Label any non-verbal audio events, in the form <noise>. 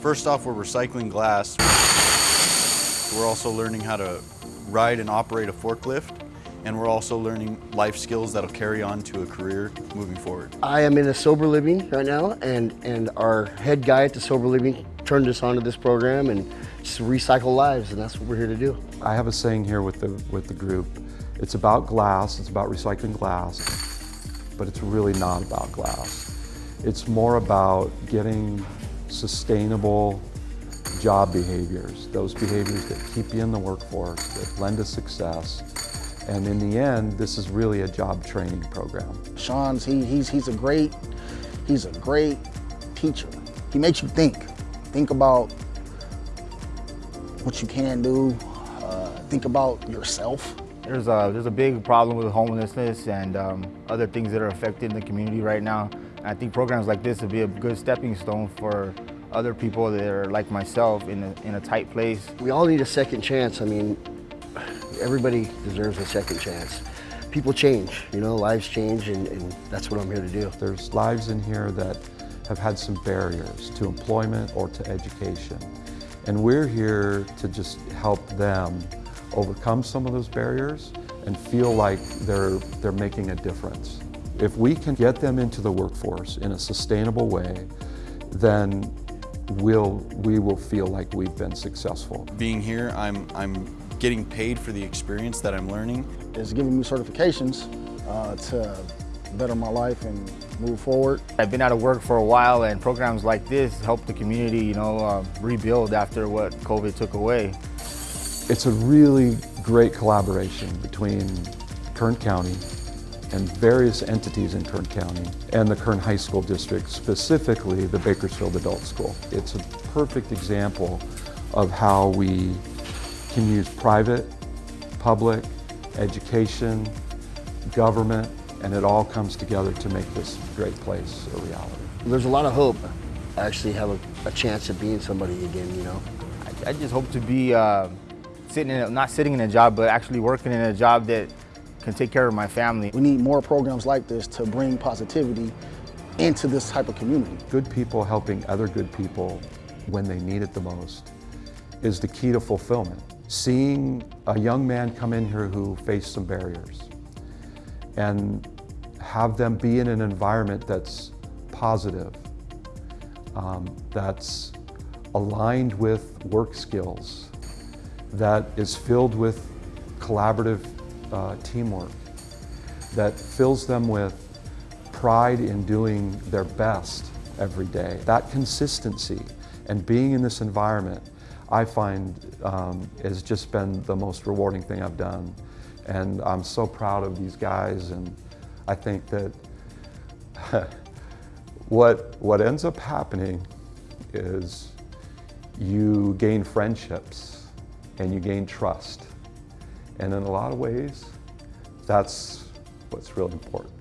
First off, we're recycling glass. We're also learning how to ride and operate a forklift and we're also learning life skills that'll carry on to a career moving forward. I am in a sober living right now and, and our head guy at the sober living turned us onto this program and just recycle lives and that's what we're here to do. I have a saying here with the, with the group. It's about glass, it's about recycling glass, but it's really not about glass. It's more about getting sustainable job behaviors, those behaviors that keep you in the workforce, that lend to success, and in the end, this is really a job training program. Sean's, he, he's, he's a great, he's a great teacher. He makes you think. Think about what you can do. Uh, think about yourself. There's a, there's a big problem with homelessness and um, other things that are affecting the community right now. I think programs like this would be a good stepping stone for other people that are like myself in a, in a tight place. We all need a second chance. I mean, everybody deserves a second chance. People change, you know, lives change, and, and that's what I'm here to do. There's lives in here that have had some barriers to employment or to education. And we're here to just help them overcome some of those barriers and feel like they're, they're making a difference. If we can get them into the workforce in a sustainable way, then we'll, we will feel like we've been successful. Being here, I'm, I'm getting paid for the experience that I'm learning. It's giving me certifications uh, to better my life and move forward. I've been out of work for a while and programs like this help the community, you know, uh, rebuild after what COVID took away. It's a really great collaboration between Kern County and various entities in Kern County and the Kern High School District, specifically the Bakersfield Adult School. It's a perfect example of how we can use private, public, education, government, and it all comes together to make this great place a reality. There's a lot of hope. I actually have a, a chance of being somebody again, you know. I, I just hope to be uh, sitting in, not sitting in a job, but actually working in a job that can take care of my family. We need more programs like this to bring positivity into this type of community. Good people helping other good people when they need it the most is the key to fulfillment seeing a young man come in here who faced some barriers and have them be in an environment that's positive, um, that's aligned with work skills, that is filled with collaborative uh, teamwork, that fills them with pride in doing their best every day. That consistency and being in this environment I find um, has just been the most rewarding thing I've done. And I'm so proud of these guys and I think that <laughs> what, what ends up happening is you gain friendships and you gain trust. And in a lot of ways, that's what's really important.